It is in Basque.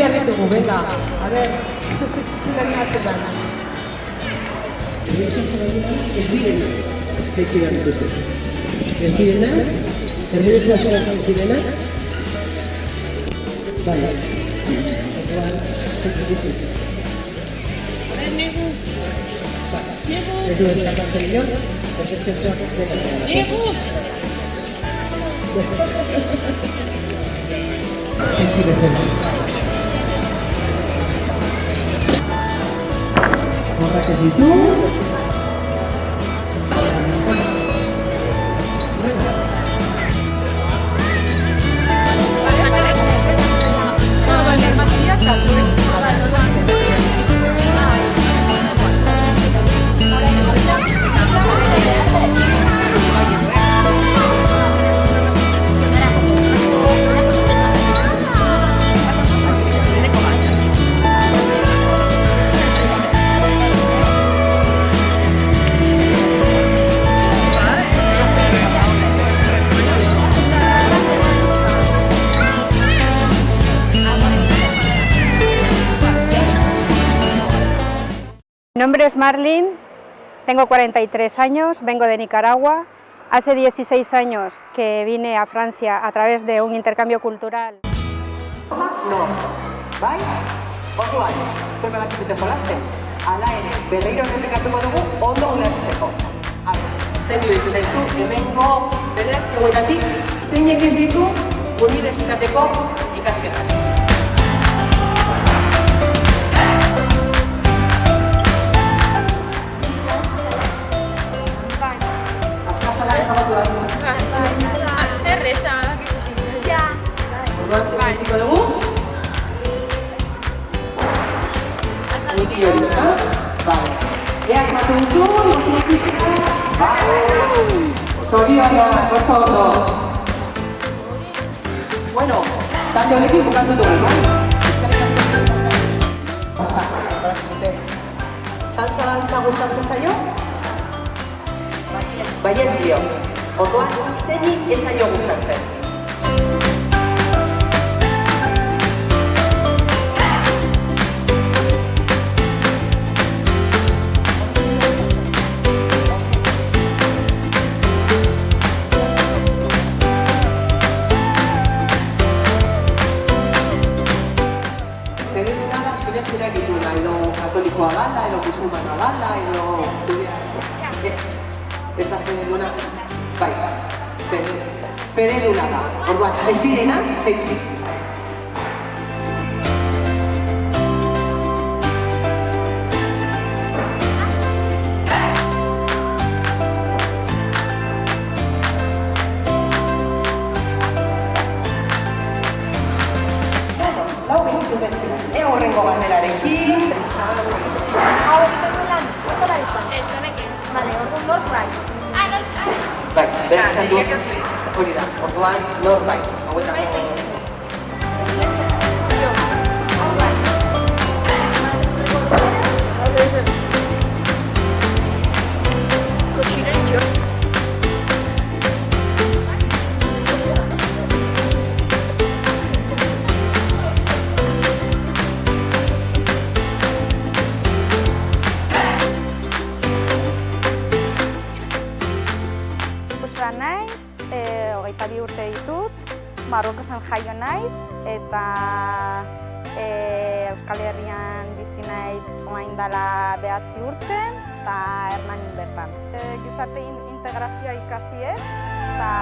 behar ditugu, venga. A ver, zer animatzen da. Ez direna, jaitsi behar dituzu. Ez direna, erdibeko asarako ez direna. Bai, orduan, jaitsi dizu. Ez du eskapatzen inor, porque ez pentsa dena zara. Jaitsi bezala. Salut Mi nombre es Marlene, tengo 43 años, vengo de Nicaragua. Hace 16 años que vine a Francia a través de un intercambio cultural. No, bai? Orduan, zuen badakizute jolasten, ala ere, berriro errepikatuko dugu ondo ulertzeko. Zein dudizu daizu, hemengo bederatzi hauetatik, zeinek ez ditu unibertsitateko ikasketak. Orduan, zer ditziko dugu? Niki hori, ezta? Bale. Ea asmatu duzu, imagina piztea. Bai. Zorionak, oso ondo. Bueno, talde honekin bukatu dugu, bai? Eskerrik asko. Salsa, badakizute. Salsa dantza gustatzen zaio? Baiet dio. Orduan, zeini ez zaio gustatzen. Sinesturak dituena, edo katolikoa dala, edo musulmana dala, edo... Eh, Ez da fededuna? Bai, fede, fededuna da. Orduan, ez direna, etxi. Horrengo banderarekin. hau egiten lan, izan. Ez, honekin. Vale, orduan nork bai. Ah, nork bai. Bai, berak esan du. Hori da, orduan, nor bai. Hauetako... Marrokosan jaio naiz, eta e, Euskal Herrian bizi naiz orain dela behatzi urte, eta Hernanin bertan. E, gizarte in- integrazioa ikasi ez, eta